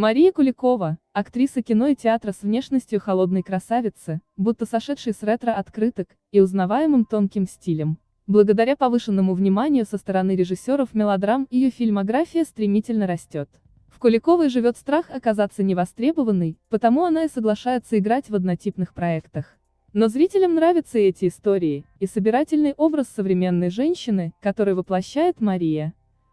Мария Куликова, актриса кино и театра с внешностью холодной красавицы, будто сошедшей с ретро-открыток, и узнаваемым тонким стилем. Благодаря повышенному вниманию со стороны режиссеров мелодрам ее фильмография стремительно растет. В Куликовой живет страх оказаться невостребованной, потому она и соглашается играть в однотипных проектах. Но зрителям нравятся эти истории, и собирательный образ современной женщины, который воплощает Мария.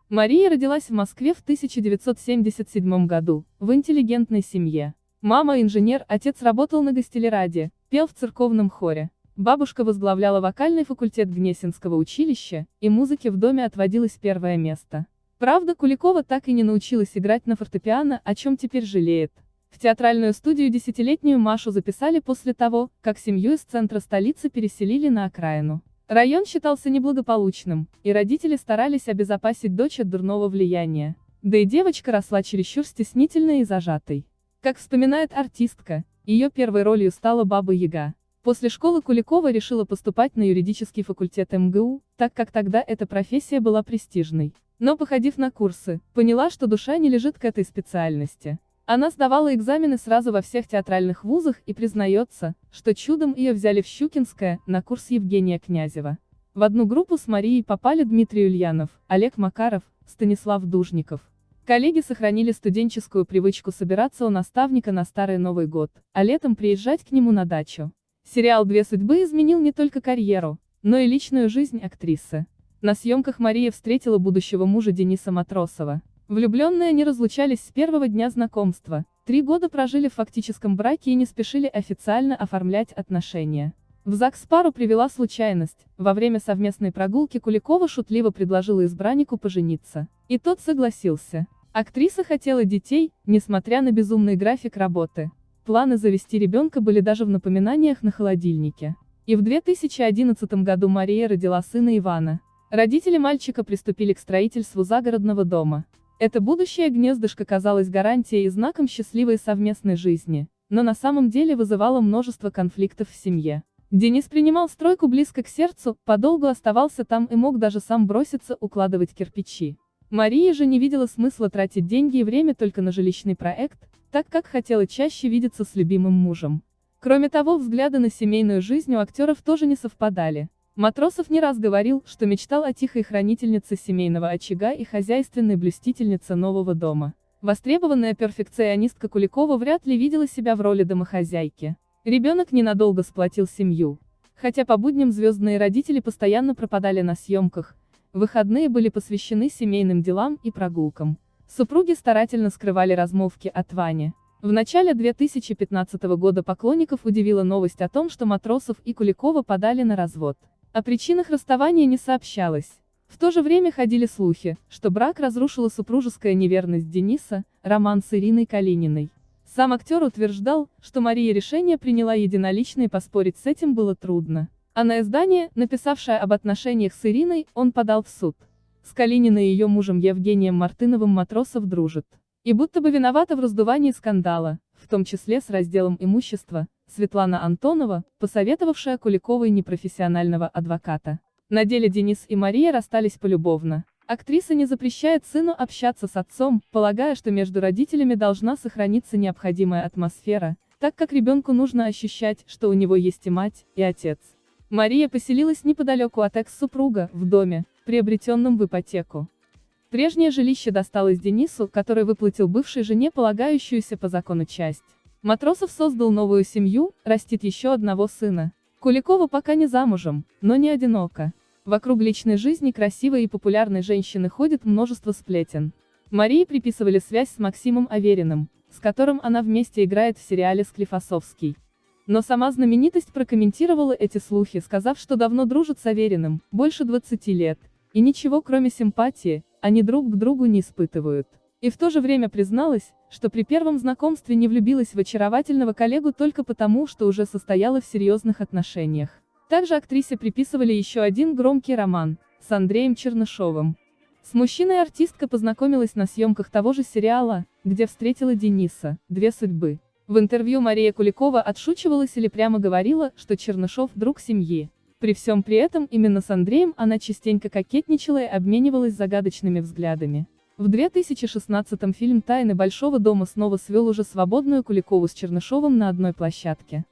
Мария родилась в Москве в 1977 году, в интеллигентной семье. Мама инженер, отец работал на гостелераде, пел в церковном хоре. Бабушка возглавляла вокальный факультет Гнесинского училища, и музыке в доме отводилось первое место. Правда, Куликова так и не научилась играть на фортепиано, о чем теперь жалеет. В театральную студию десятилетнюю Машу записали после того, как семью из центра столицы переселили на окраину. Район считался неблагополучным, и родители старались обезопасить дочь от дурного влияния. Да и девочка росла чересчур стеснительной и зажатой. Как вспоминает артистка, ее первой ролью стала Баба Яга. После школы Куликова решила поступать на юридический факультет МГУ, так как тогда эта профессия была престижной. Но походив на курсы, поняла, что душа не лежит к этой специальности. Она сдавала экзамены сразу во всех театральных вузах и признается, что чудом ее взяли в Щукинское, на курс Евгения Князева. В одну группу с Марией попали Дмитрий Ульянов, Олег Макаров, Станислав Дужников. Коллеги сохранили студенческую привычку собираться у наставника на Старый Новый год, а летом приезжать к нему на дачу. Сериал «Две судьбы» изменил не только карьеру, но и личную жизнь актрисы. На съемках Мария встретила будущего мужа Дениса Матросова. Влюбленные не разлучались с первого дня знакомства, три года прожили в фактическом браке и не спешили официально оформлять отношения. В ЗАГС пару привела случайность, во время совместной прогулки Куликова шутливо предложила избраннику пожениться. И тот согласился. Актриса хотела детей, несмотря на безумный график работы. Планы завести ребенка были даже в напоминаниях на холодильнике. И в 2011 году Мария родила сына Ивана. Родители мальчика приступили к строительству загородного дома. Это будущее гнездышко казалось гарантией и знаком счастливой совместной жизни, но на самом деле вызывало множество конфликтов в семье. Денис принимал стройку близко к сердцу, подолгу оставался там и мог даже сам броситься укладывать кирпичи. Мария же не видела смысла тратить деньги и время только на жилищный проект, так как хотела чаще видеться с любимым мужем. Кроме того, взгляды на семейную жизнь у актеров тоже не совпадали. Матросов не раз говорил, что мечтал о тихой хранительнице семейного очага и хозяйственной блюстительнице нового дома. Востребованная перфекционистка Куликова вряд ли видела себя в роли домохозяйки. Ребенок ненадолго сплотил семью. Хотя по будням звездные родители постоянно пропадали на съемках, выходные были посвящены семейным делам и прогулкам. Супруги старательно скрывали размолвки от Вани. В начале 2015 года поклонников удивила новость о том, что Матросов и Куликова подали на развод. О причинах расставания не сообщалось. В то же время ходили слухи, что брак разрушила супружеская неверность Дениса, роман с Ириной Калининой. Сам актер утверждал, что Мария решение приняла единолично и поспорить с этим было трудно. А на издание, написавшее об отношениях с Ириной, он подал в суд. С Калининой и ее мужем Евгением Мартыновым Матросов дружит. И будто бы виновата в раздувании скандала, в том числе с разделом имущества, Светлана Антонова, посоветовавшая Куликовой непрофессионального адвоката. На деле Денис и Мария расстались полюбовно. Актриса не запрещает сыну общаться с отцом, полагая, что между родителями должна сохраниться необходимая атмосфера, так как ребенку нужно ощущать, что у него есть и мать, и отец. Мария поселилась неподалеку от экс-супруга, в доме, приобретенном в ипотеку. Прежнее жилище досталось Денису, который выплатил бывшей жене полагающуюся по закону часть. Матросов создал новую семью, растит еще одного сына. Куликова пока не замужем, но не одинока. Вокруг личной жизни красивой и популярной женщины ходит множество сплетен. Марии приписывали связь с Максимом Авериным, с которым она вместе играет в сериале «Склифосовский». Но сама знаменитость прокомментировала эти слухи, сказав, что давно дружит с Авериным, больше 20 лет, и ничего кроме симпатии, они друг к другу не испытывают. И в то же время призналась, что при первом знакомстве не влюбилась в очаровательного коллегу только потому, что уже состояла в серьезных отношениях. Также актрисе приписывали еще один громкий роман, с Андреем Чернышовым. С мужчиной артистка познакомилась на съемках того же сериала, где встретила Дениса, «Две судьбы». В интервью Мария Куликова отшучивалась или прямо говорила, что Чернышов – друг семьи. При всем при этом именно с Андреем она частенько кокетничала и обменивалась загадочными взглядами. В 2016-м фильм «Тайны Большого дома» снова свел уже свободную Куликову с Чернышовым на одной площадке.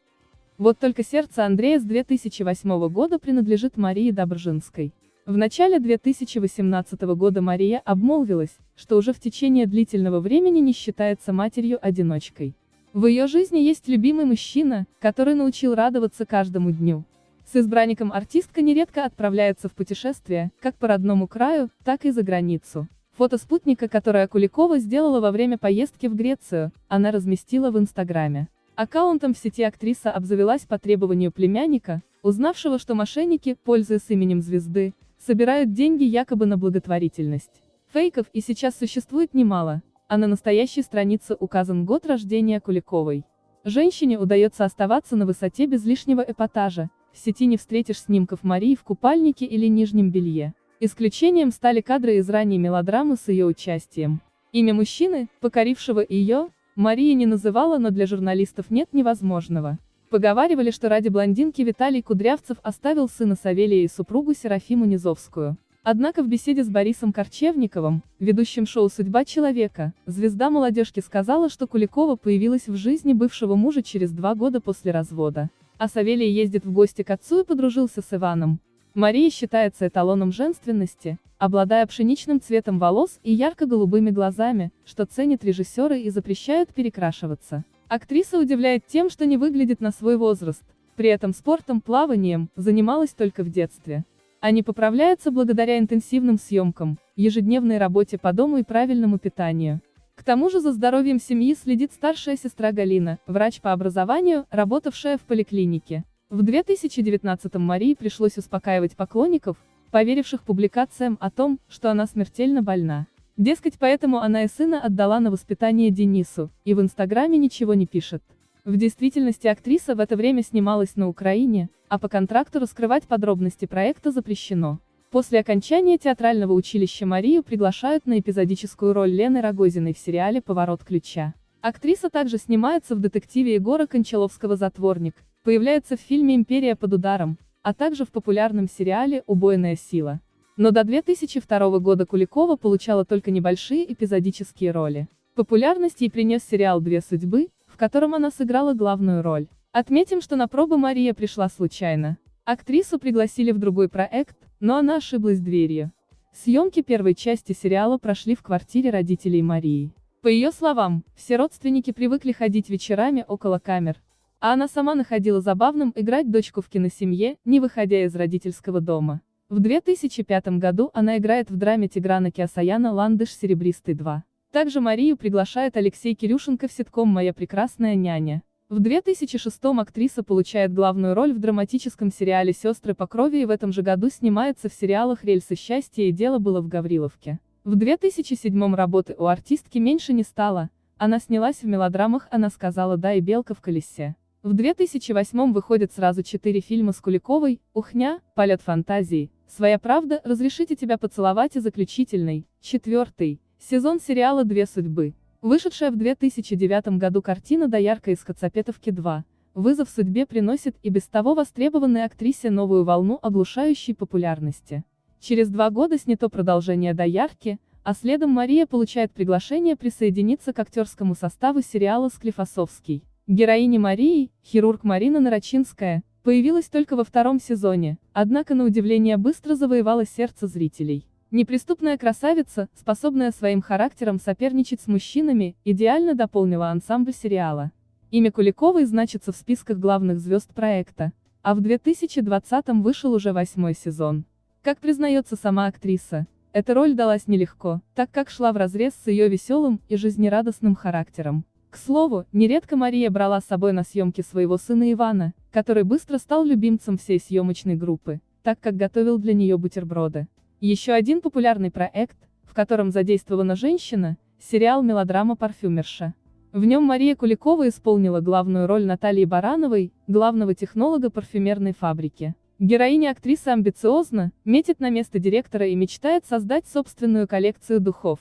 Вот только сердце Андрея с 2008 года принадлежит Марии Добржинской. В начале 2018 года Мария обмолвилась, что уже в течение длительного времени не считается матерью-одиночкой. В ее жизни есть любимый мужчина, который научил радоваться каждому дню. С избранником артистка нередко отправляется в путешествия, как по родному краю, так и за границу. Фото спутника, которое Куликова сделала во время поездки в Грецию, она разместила в Инстаграме. Аккаунтом в сети актриса обзавелась по требованию племянника, узнавшего, что мошенники, пользуясь именем звезды, собирают деньги якобы на благотворительность. Фейков и сейчас существует немало, а на настоящей странице указан год рождения Куликовой. Женщине удается оставаться на высоте без лишнего эпатажа, в сети не встретишь снимков Марии в купальнике или нижнем белье. Исключением стали кадры из ранней мелодрамы с ее участием. Имя мужчины, покорившего ее, Мария не называла, но для журналистов нет невозможного. Поговаривали, что ради блондинки Виталий Кудрявцев оставил сына Савелия и супругу Серафиму Низовскую. Однако в беседе с Борисом Корчевниковым, ведущим шоу «Судьба человека», звезда молодежки сказала, что Куликова появилась в жизни бывшего мужа через два года после развода. А Савелий ездит в гости к отцу и подружился с Иваном. Мария считается эталоном женственности, обладая пшеничным цветом волос и ярко-голубыми глазами, что ценят режиссеры и запрещают перекрашиваться. Актриса удивляет тем, что не выглядит на свой возраст, при этом спортом, плаванием, занималась только в детстве. Они поправляются благодаря интенсивным съемкам, ежедневной работе по дому и правильному питанию. К тому же за здоровьем семьи следит старшая сестра Галина, врач по образованию, работавшая в поликлинике. В 2019-м Марии пришлось успокаивать поклонников, поверивших публикациям о том, что она смертельно больна. Дескать, поэтому она и сына отдала на воспитание Денису, и в Инстаграме ничего не пишет. В действительности актриса в это время снималась на Украине, а по контракту раскрывать подробности проекта запрещено. После окончания театрального училища Марию приглашают на эпизодическую роль Лены Рогозиной в сериале «Поворот ключа». Актриса также снимается в детективе Егора Кончаловского «Затворник», Появляется в фильме «Империя под ударом», а также в популярном сериале «Убойная сила». Но до 2002 года Куликова получала только небольшие эпизодические роли. Популярность ей принес сериал «Две судьбы», в котором она сыграла главную роль. Отметим, что на пробы Мария пришла случайно. Актрису пригласили в другой проект, но она ошиблась дверью. Съемки первой части сериала прошли в квартире родителей Марии. По ее словам, все родственники привыкли ходить вечерами около камер, а она сама находила забавным играть дочку в киносемье, не выходя из родительского дома. В 2005 году она играет в драме Тиграна Киасаяна «Ландыш серебристый 2». Также Марию приглашает Алексей Кирюшенко в ситком «Моя прекрасная няня». В 2006 актриса получает главную роль в драматическом сериале «Сестры по крови» и в этом же году снимается в сериалах «Рельсы счастья» и «Дело было в Гавриловке». В 2007 работы у артистки меньше не стало, она снялась в мелодрамах «Она сказала да» и «Белка в колесе». В 2008 выходят сразу четыре фильма с Куликовой, «Ухня», «Полет фантазии», «Своя правда», «Разрешите тебя поцеловать» и заключительный, четвертый, сезон сериала «Две судьбы». Вышедшая в 2009 году картина «Доярка из Хацапетовки 2», вызов судьбе приносит и без того востребованной актрисе новую волну оглушающей популярности. Через два года снято продолжение «Доярки», а следом Мария получает приглашение присоединиться к актерскому составу сериала «Склифосовский». Героиня Марии, хирург Марина Нарочинская, появилась только во втором сезоне, однако на удивление быстро завоевала сердце зрителей. Неприступная красавица, способная своим характером соперничать с мужчинами, идеально дополнила ансамбль сериала. Имя Куликовой значится в списках главных звезд проекта, а в 2020-м вышел уже восьмой сезон. Как признается сама актриса, эта роль далась нелегко, так как шла вразрез с ее веселым и жизнерадостным характером. К слову, нередко Мария брала с собой на съемки своего сына Ивана, который быстро стал любимцем всей съемочной группы, так как готовил для нее бутерброды. Еще один популярный проект, в котором задействована женщина, сериал «Мелодрама парфюмерша». В нем Мария Куликова исполнила главную роль Натальи Барановой, главного технолога парфюмерной фабрики. Героиня-актриса амбициозна, метит на место директора и мечтает создать собственную коллекцию духов.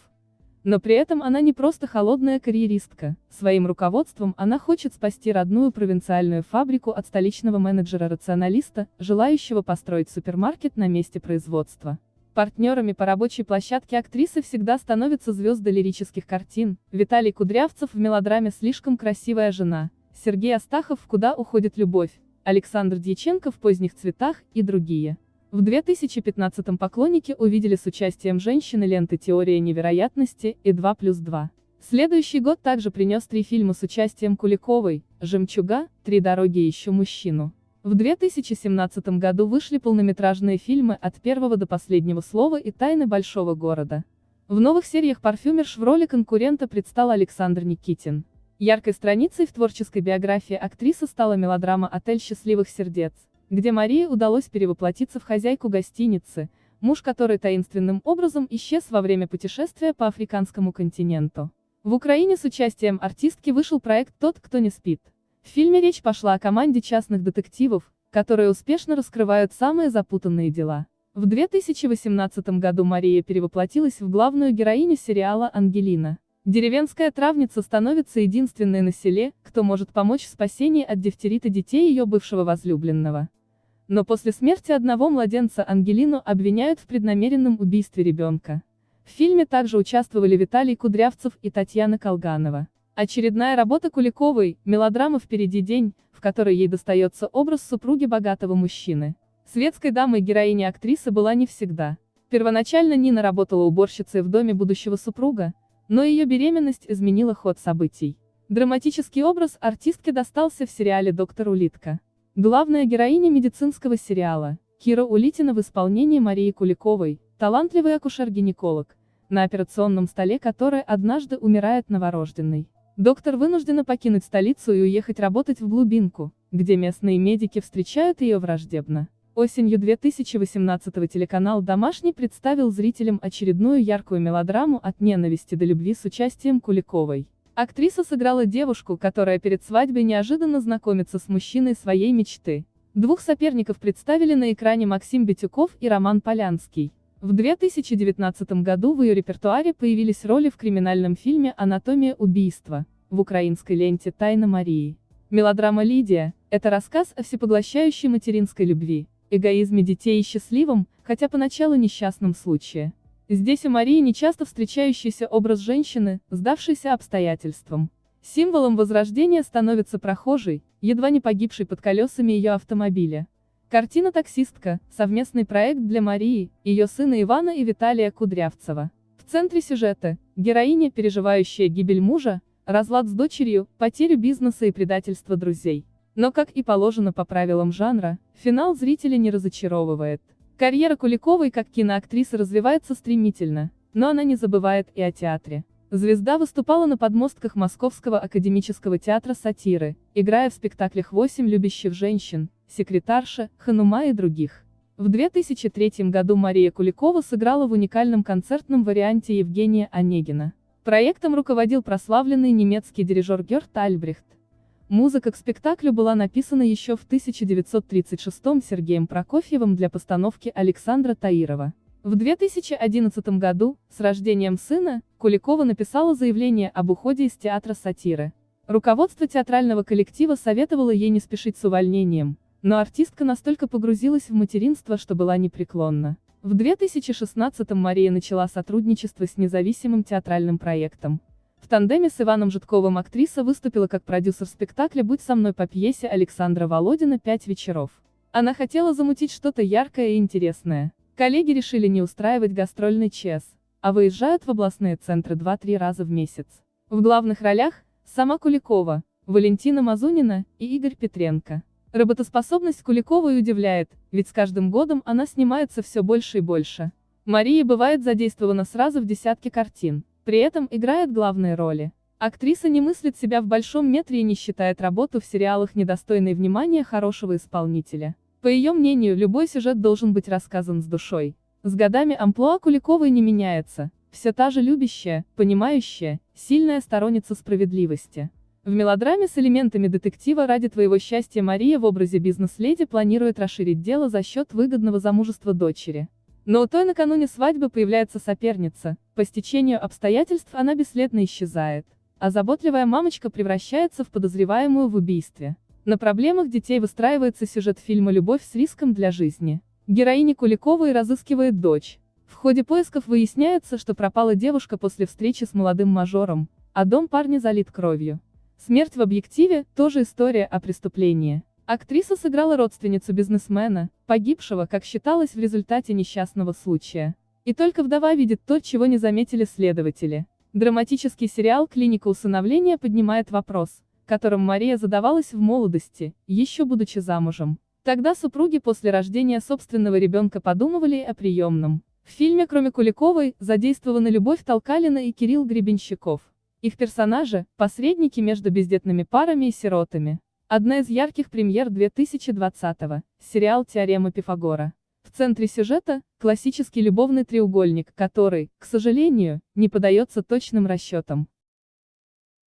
Но при этом она не просто холодная карьеристка, своим руководством она хочет спасти родную провинциальную фабрику от столичного менеджера-рационалиста, желающего построить супермаркет на месте производства. Партнерами по рабочей площадке актрисы всегда становятся звезды лирических картин, Виталий Кудрявцев в мелодраме «Слишком красивая жена», Сергей Астахов в «Куда уходит любовь», Александр Дьяченко в «Поздних цветах» и другие. В 2015-м поклонники увидели с участием женщины ленты «Теория невероятности» и «2 плюс 2». Следующий год также принес три фильма с участием Куликовой, «Жемчуга», «Три дороги и еще мужчину». В 2017 году вышли полнометражные фильмы «От первого до последнего слова» и «Тайны большого города». В новых сериях «Парфюмерш» в роли конкурента предстал Александр Никитин. Яркой страницей в творческой биографии актрисы стала мелодрама «Отель счастливых сердец», где Марии удалось перевоплотиться в хозяйку гостиницы, муж которой таинственным образом исчез во время путешествия по африканскому континенту. В Украине с участием артистки вышел проект «Тот, кто не спит». В фильме речь пошла о команде частных детективов, которые успешно раскрывают самые запутанные дела. В 2018 году Мария перевоплотилась в главную героиню сериала «Ангелина». Деревенская травница становится единственной на селе, кто может помочь в спасении от дифтерита детей ее бывшего возлюбленного. Но после смерти одного младенца Ангелину обвиняют в преднамеренном убийстве ребенка. В фильме также участвовали Виталий Кудрявцев и Татьяна Колганова. Очередная работа Куликовой, мелодрама «Впереди день», в которой ей достается образ супруги богатого мужчины. Светской дамой героини актрисы была не всегда. Первоначально Нина работала уборщицей в доме будущего супруга, но ее беременность изменила ход событий. Драматический образ артистки достался в сериале «Доктор Улитка». Главная героиня медицинского сериала, Кира Улитина в исполнении Марии Куликовой, талантливый акушер-гинеколог, на операционном столе которой однажды умирает новорожденный. Доктор вынуждена покинуть столицу и уехать работать в глубинку, где местные медики встречают ее враждебно. Осенью 2018 телеканал «Домашний» представил зрителям очередную яркую мелодраму «От ненависти до любви» с участием Куликовой. Актриса сыграла девушку, которая перед свадьбой неожиданно знакомится с мужчиной своей мечты. Двух соперников представили на экране Максим Битюков и Роман Полянский. В 2019 году в ее репертуаре появились роли в криминальном фильме «Анатомия убийства», в украинской ленте «Тайна Марии». Мелодрама «Лидия» — это рассказ о всепоглощающей материнской любви, эгоизме детей и счастливом, хотя поначалу несчастном случае. Здесь у Марии нечасто встречающийся образ женщины, сдавшейся обстоятельствам. Символом возрождения становится прохожий, едва не погибший под колесами ее автомобиля. Картина «Таксистка» — совместный проект для Марии, ее сына Ивана и Виталия Кудрявцева. В центре сюжета — героиня, переживающая гибель мужа, разлад с дочерью, потерю бизнеса и предательство друзей. Но как и положено по правилам жанра, финал зрителя не разочаровывает. Карьера Куликовой как киноактрисы развивается стремительно, но она не забывает и о театре. Звезда выступала на подмостках Московского академического театра сатиры, играя в спектаклях «Восемь любящих женщин», секретарша, Ханума и других. В 2003 году Мария Куликова сыграла в уникальном концертном варианте Евгения Онегина. Проектом руководил прославленный немецкий дирижер Герт Альбрехт. Музыка к спектаклю была написана еще в 1936 Сергеем Прокофьевым для постановки Александра Таирова. В 2011 году, с рождением сына, Куликова написала заявление об уходе из театра сатиры. Руководство театрального коллектива советовало ей не спешить с увольнением, но артистка настолько погрузилась в материнство, что была непреклонна. В 2016-м Мария начала сотрудничество с независимым театральным проектом. В тандеме с Иваном Житковым актриса выступила как продюсер спектакля «Будь со мной» по пьесе Александра Володина «Пять вечеров». Она хотела замутить что-то яркое и интересное. Коллеги решили не устраивать гастрольный час, а выезжают в областные центры 2-3 раза в месяц. В главных ролях – сама Куликова, Валентина Мазунина и Игорь Петренко. Работоспособность Куликовой удивляет, ведь с каждым годом она снимается все больше и больше. Мария бывает задействована сразу в десятке картин, при этом играет главные роли. Актриса не мыслит себя в большом метре и не считает работу в сериалах недостойной внимания хорошего исполнителя. По ее мнению, любой сюжет должен быть рассказан с душой. С годами амплуа Куликовой не меняется, все та же любящая, понимающая, сильная сторонница справедливости. В мелодраме с элементами детектива ради твоего счастья Мария в образе бизнес-леди планирует расширить дело за счет выгодного замужества дочери. Но у той накануне свадьбы появляется соперница, по стечению обстоятельств она бесследно исчезает, а заботливая мамочка превращается в подозреваемую в убийстве. На проблемах детей выстраивается сюжет фильма «Любовь с риском для жизни». Героиня Куликовой разыскивает дочь, В ходе поисков выясняется, что пропала девушка после встречи с молодым мажором, а дом парня залит кровью. Смерть в объективе – тоже история о преступлении. Актриса сыграла родственницу бизнесмена, погибшего, как считалось в результате несчастного случая. И только вдова видит то, чего не заметили следователи. Драматический сериал «Клиника усыновления» поднимает вопрос, которым Мария задавалась в молодости, еще будучи замужем. Тогда супруги после рождения собственного ребенка подумывали о приемном. В фильме, кроме Куликовой, задействованы Любовь Толкалина и Кирилл Гребенщиков. Их персонажи – посредники между бездетными парами и сиротами. Одна из ярких премьер 2020-го – сериал «Теорема Пифагора». В центре сюжета – классический любовный треугольник, который, к сожалению, не подается точным расчетам.